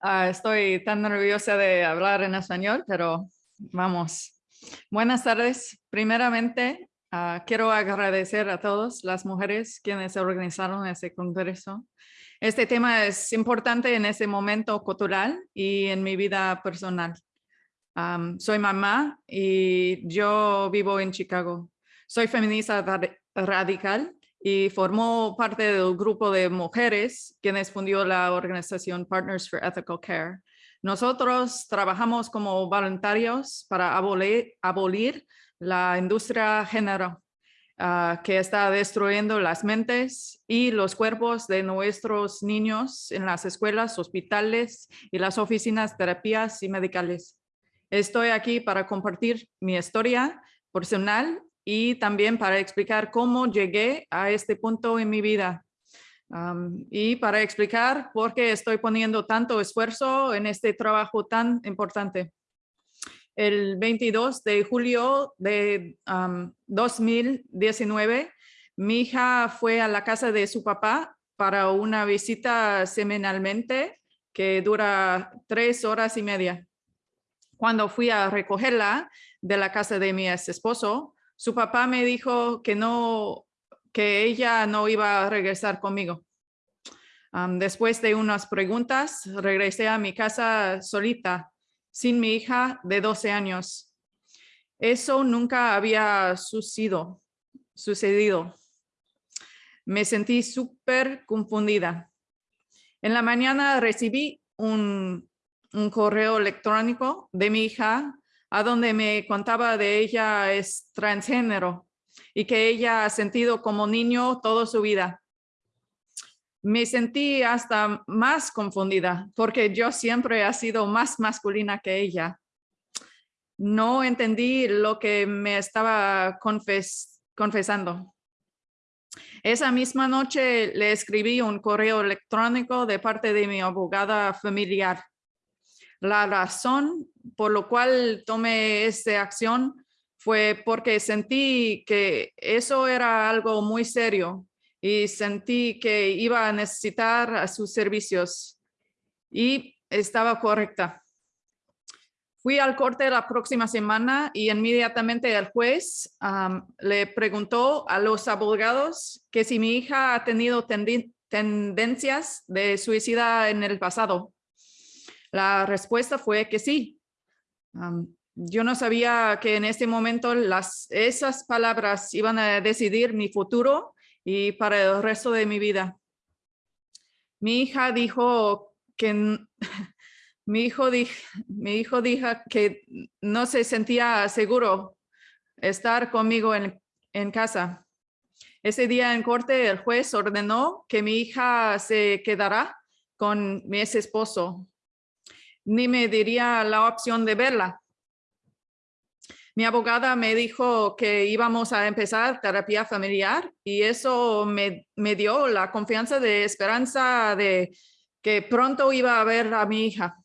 Ah, estoy tan nerviosa de hablar en español, pero vamos. Buenas tardes. Primeramente, ah, quiero agradecer a todas las mujeres quienes organizaron este congreso. Este tema es importante en este momento cultural y en mi vida personal. soy mamá y yo vivo en Chicago. Soy feminista radical y formó parte del grupo de mujeres quienes fundió la organización Partners for Ethical Care. Nosotros trabajamos como voluntarios para abolir, la industria género uh, que está destruyendo las mentes y los cuerpos de nuestros niños en las escuelas, hospitales y las oficinas terapias y medicales. Estoy aquí para compartir mi historia personal y también para explicar cómo llegué a este punto en mi vida. y para explicar por qué estoy poniendo tanto esfuerzo en este trabajo tan importante. El 22 de julio de 2019, mi hija fue a la casa de su papá para una visita semanalmente que dura tres horas y media. Cuando fui a recogerla de la casa de mi ex esposo, su papá me dijo que no, que ella no iba a regresar conmigo. después de unas preguntas, regresé a mi casa solita, sin mi hija de 12 años. Eso nunca había sucedido. Me sentí súper confundida. En la mañana recibí un correo electrónico de mi hija a donde me contaba de ella es transgénero y que ella ha sentido como niño toda su vida. Me sentí hasta más confundida porque yo siempre he sido más masculina que ella. No entendí lo que me estaba confesando. Esa misma noche le escribí un correo electrónico de parte de mi abogada familiar la razón por lo cual tomé esta acción fue porque sentí que eso era algo muy serio y sentí que iba a necesitar a sus servicios y estaba correcta. Fui al corte la próxima semana y inmediatamente el juez le preguntó a los abogados que si mi hija ha tenido tendencias de suicida en el pasado. La respuesta fue que sí. Yo no sabía que en este momento las, esas palabras iban a decidir mi futuro y para el resto de mi vida. Mi hija dijo que mi hijo, dijo, mi hijo dijo que no se sentía seguro estar conmigo en, en casa. Ese día en corte el juez ordenó que mi hija se quedará con mi ex esposo ni me diría la opción de verla. Mi abogada me dijo que íbamos a empezar terapia familiar y eso me, me dio la confianza de esperanza de que pronto iba a ver a mi hija.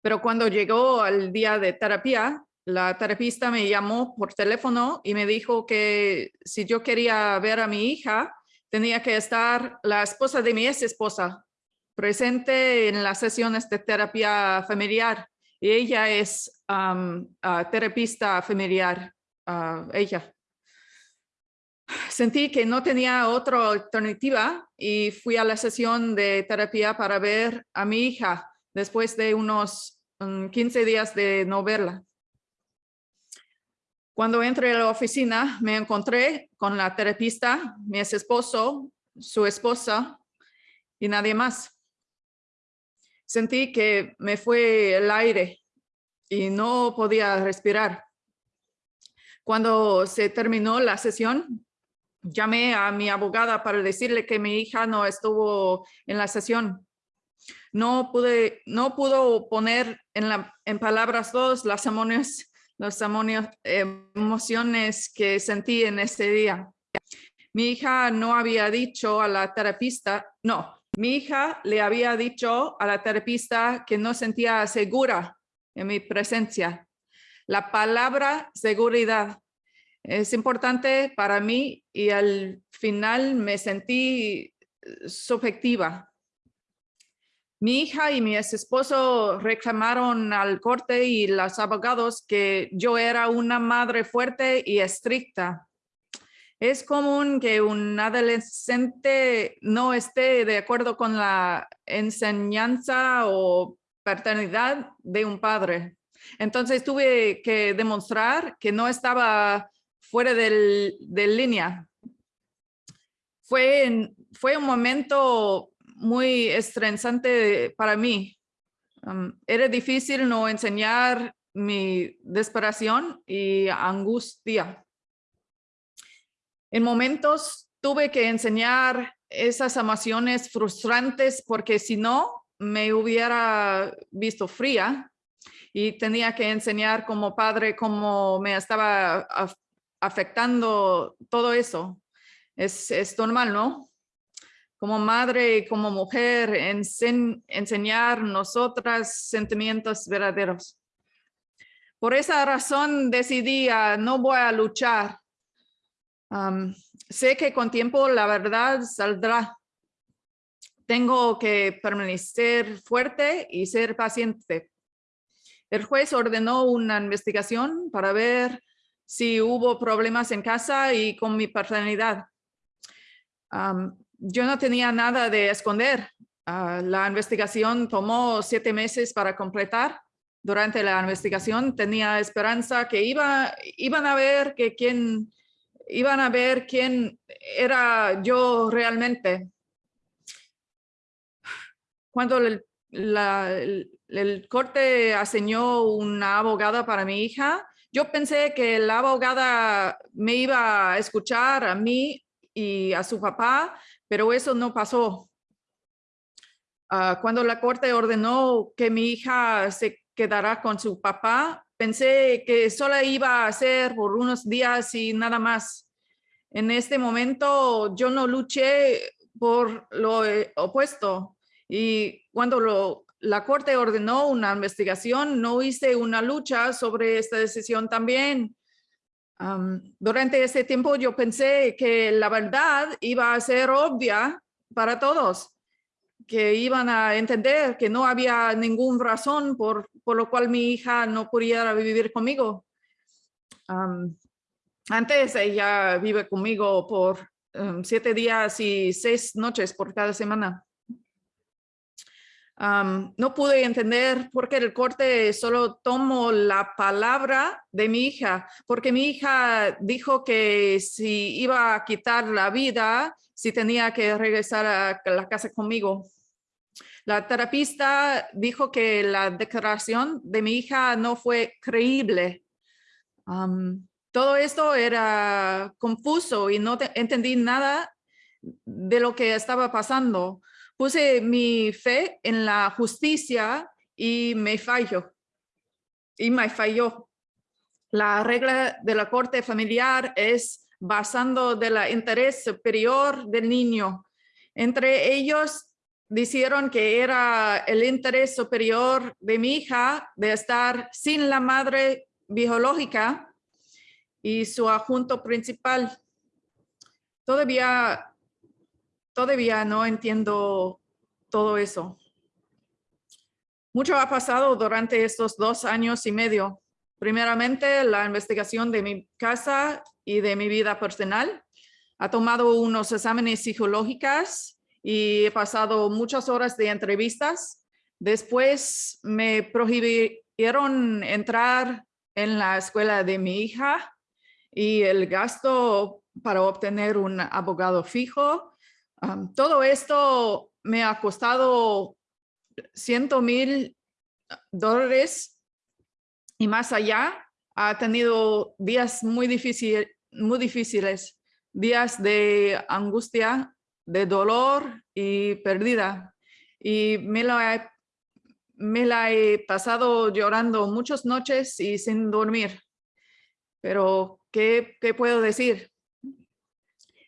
Pero cuando llegó al día de terapia, la terapista me llamó por teléfono y me dijo que si yo quería ver a mi hija, tenía que estar la esposa de mi ex esposa presente en las sesiones de terapia familiar y ella es terapista familiar, ella. Sentí que no tenía otra alternativa y fui a la sesión de terapia para ver a mi hija después de unos 15 días de no verla. Cuando entré a la oficina me encontré con la terapista, mi ex esposo, su esposa y nadie más sentí que me fue el aire y no podía respirar. Cuando se terminó la sesión, llamé a mi abogada para decirle que mi hija no estuvo en la sesión. No pude, no pudo poner en, en palabras todas las emociones, las emociones que sentí en ese día. Mi hija no había dicho a la terapista, no, mi hija le había dicho a la terapista que no sentía segura en mi presencia. La palabra seguridad es importante para mí y al final me sentí subjetiva. Mi hija y mi ex esposo reclamaron al corte y los abogados que yo era una madre fuerte y estricta. Es común que un adolescente no esté de acuerdo con la enseñanza o paternidad de un padre. Entonces tuve que demostrar que no estaba fuera de línea. Fue, fue un momento muy estresante para mí. Um, era difícil no enseñar mi desesperación y angustia. En momentos tuve que enseñar esas emociones frustrantes porque si no me hubiera visto fría y tenía que enseñar como padre cómo me estaba afectando todo eso. Es, es normal, ¿no? Como madre y como mujer, enseñar nosotras sentimientos verdaderos. Por esa razón decidí no voy a luchar. Sé que con tiempo la verdad saldrá. Tengo que permanecer fuerte y ser paciente. El juez ordenó una investigación para ver si hubo problemas en casa y con mi paternidad. yo no tenía nada de esconder. Ah, la investigación tomó siete meses para completar. Durante la investigación tenía esperanza que iba, iban a ver que quién, iban a ver quién era yo realmente. Cuando el, el corte aseñó una abogada para mi hija, yo pensé que la abogada me iba a escuchar a mí y a su papá, pero eso no pasó. Ah, cuando la corte ordenó que mi hija se quedara con su papá, pensé que solo iba a ser por unos días y nada más. En este momento yo no luché por lo eh, opuesto y cuando lo la corte ordenó una investigación, no hice una lucha sobre esta decisión también. durante ese tiempo yo pensé que la verdad iba a ser obvia para todos, que iban a entender que no había ninguna razón por, por lo cual mi hija no pudiera vivir conmigo. antes ella vive conmigo por siete días y seis noches por cada semana no pude entender por qué el corte solo tomó la palabra de mi hija, porque mi hija dijo que si iba a quitar la vida, si tenía que regresar a la casa conmigo. La terapista dijo que la declaración de mi hija no fue creíble. todo esto era confuso y no entendí nada de lo que estaba pasando puse mi fe en la justicia y me falló. Y me falló. La regla de la corte familiar es basando del interés superior del niño. Entre ellos dijeron que era el interés superior de mi hija de estar sin la madre biológica y su adjunto principal. Todavía todavía no entiendo todo eso. Mucho ha pasado durante estos dos años y medio. Primeramente, la investigación de mi casa y de mi vida personal. Ha tomado unos exámenes psicológicos y he pasado muchas horas de entrevistas. Después me prohibieron entrar en la escuela de mi hija y el gasto para obtener un abogado fijo todo esto me ha costado ciento mil dólares y más allá. Ha tenido días muy difíciles, días de angustia, de dolor y pérdida. Y me la, he, me la he pasado llorando muchas noches y sin dormir. Pero, ¿qué, qué puedo decir?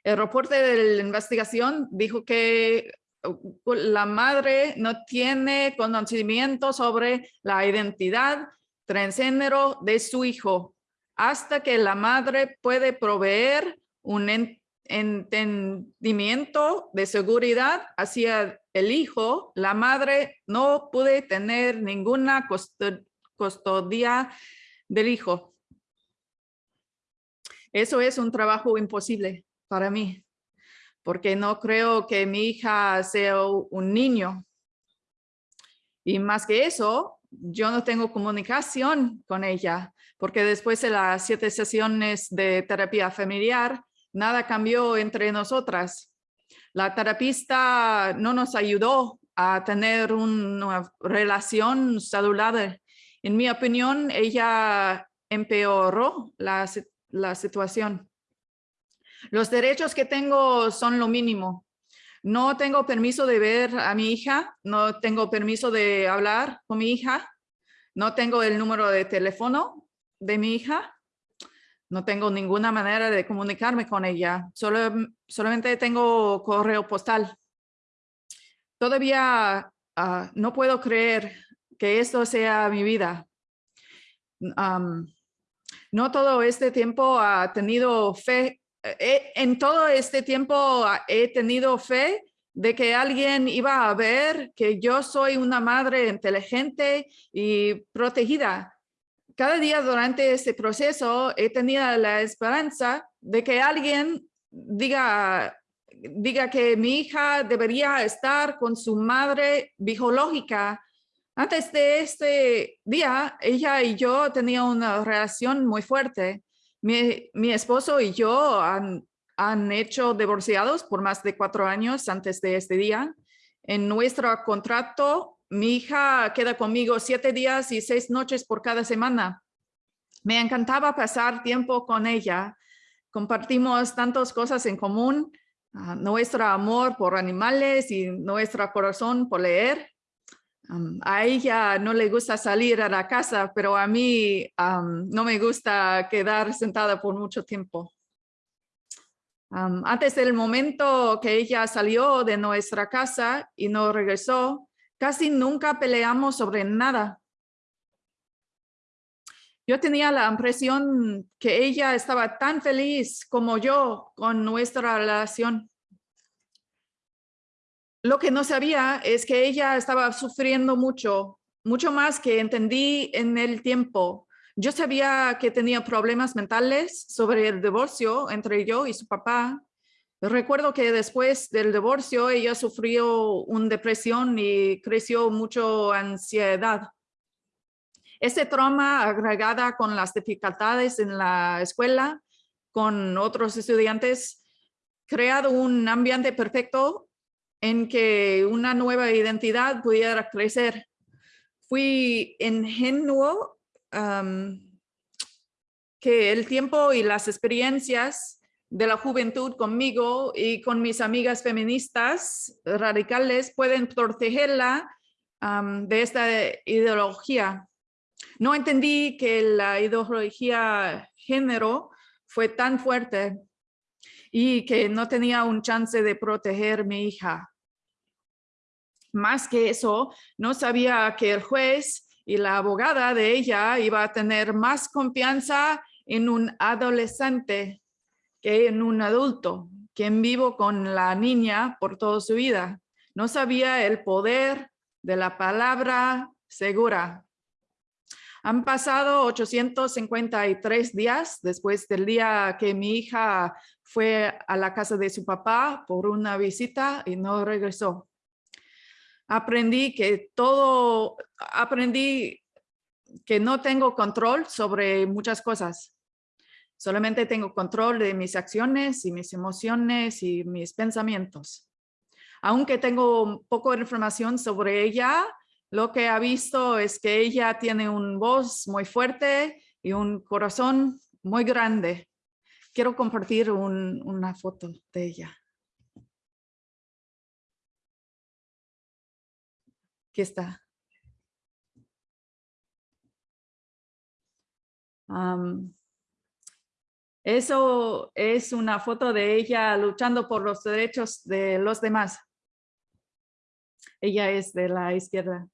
El reporte de la investigación dijo que uh, la madre no tiene conocimiento sobre la identidad transgénero de su hijo hasta que la madre puede proveer un entendimiento de seguridad hacia el hijo, la madre no puede tener ninguna custodia del hijo. Eso es un trabajo imposible para mí, porque no creo que mi hija sea un niño. Y más que eso, yo no tengo comunicación con ella, porque después de las siete sesiones de terapia familiar, nada cambió entre nosotras. La terapista no nos ayudó a tener una relación saludable. En mi opinión, ella empeoró la, la situación. Los derechos que tengo son lo mínimo. No tengo permiso de ver a mi hija, no tengo permiso de hablar con mi hija, no tengo el número de teléfono de mi hija, no tengo ninguna manera de comunicarme con ella, Solo, solamente tengo correo postal. Todavía ah, no puedo creer que esto sea mi vida. no todo este tiempo ha tenido fe eh, en todo este tiempo he tenido fe de que alguien iba a ver que yo soy una madre inteligente y protegida. Cada día durante este proceso he tenido la esperanza de que alguien diga, diga que mi hija debería estar con su madre biológica. Antes de este día, ella y yo teníamos una relación muy fuerte mi, esposo y yo han, han hecho divorciados por más de cuatro años antes de este día. En nuestro contrato, mi hija queda conmigo siete días y seis noches por cada semana. Me encantaba pasar tiempo con ella. Compartimos tantas cosas en común, ah, nuestro amor por animales y nuestro corazón por leer a ella no le gusta salir a la casa, pero a mí no me gusta quedar sentada por mucho tiempo. antes del momento que ella salió de nuestra casa y no regresó, casi nunca peleamos sobre nada. Yo tenía la impresión que ella estaba tan feliz como yo con nuestra relación. Lo que no sabía es que ella estaba sufriendo mucho, mucho más que entendí en el tiempo. Yo sabía que tenía problemas mentales sobre el divorcio entre yo y su papá. Recuerdo que después del divorcio ella sufrió una depresión y creció mucho ansiedad. Ese trauma agregada con las dificultades en la escuela, con otros estudiantes, creado un ambiente perfecto en que una nueva identidad pudiera crecer. Fui ingenuo que el tiempo y las experiencias de la juventud conmigo y con mis amigas feministas radicales pueden protegerla de esta ideología. No entendí que la ideología género fue tan fuerte y que no tenía un chance de proteger mi hija. Más que eso, no sabía que el juez y la abogada de ella iba a tener más confianza en un adolescente que en un adulto, quien vivo con la niña por toda su vida. No sabía el poder de la palabra segura. Han pasado 853 días después del día que mi hija fue a la casa de su papá por una visita y no regresó aprendí que todo, aprendí que no tengo control sobre muchas cosas. Solamente tengo control de mis acciones y mis emociones y mis pensamientos. Aunque tengo poco información sobre ella, lo que ha visto es que ella tiene una voz muy fuerte y un corazón muy grande. Quiero compartir una foto de ella. Aquí está. Eso es una foto de ella luchando por los derechos de los demás. Ella es de la izquierda.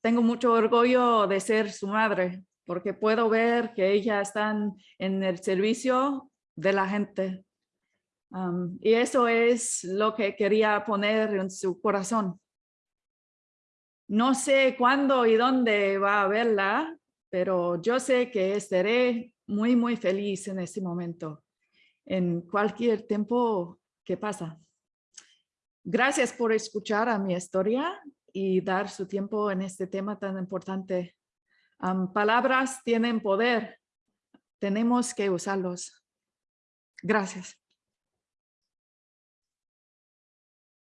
tengo mucho orgullo de ser su madre porque puedo ver que ella está en el servicio de la gente. Y eso es lo que quería poner en su corazón. No sé cuándo y dónde va a verla, pero yo sé que estaré muy, muy feliz en este momento, en cualquier tiempo que pasa. Gracias por escuchar a mi historia y dar su tiempo en este tema tan importante. palabras tienen poder, tenemos que usarlos. Gracias.